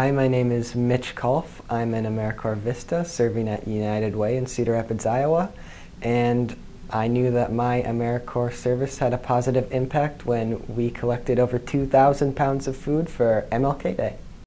Hi, my name is Mitch Kolf. I'm an AmeriCorps Vista serving at United Way in Cedar Rapids, Iowa, and I knew that my AmeriCorps service had a positive impact when we collected over 2,000 pounds of food for MLK Day.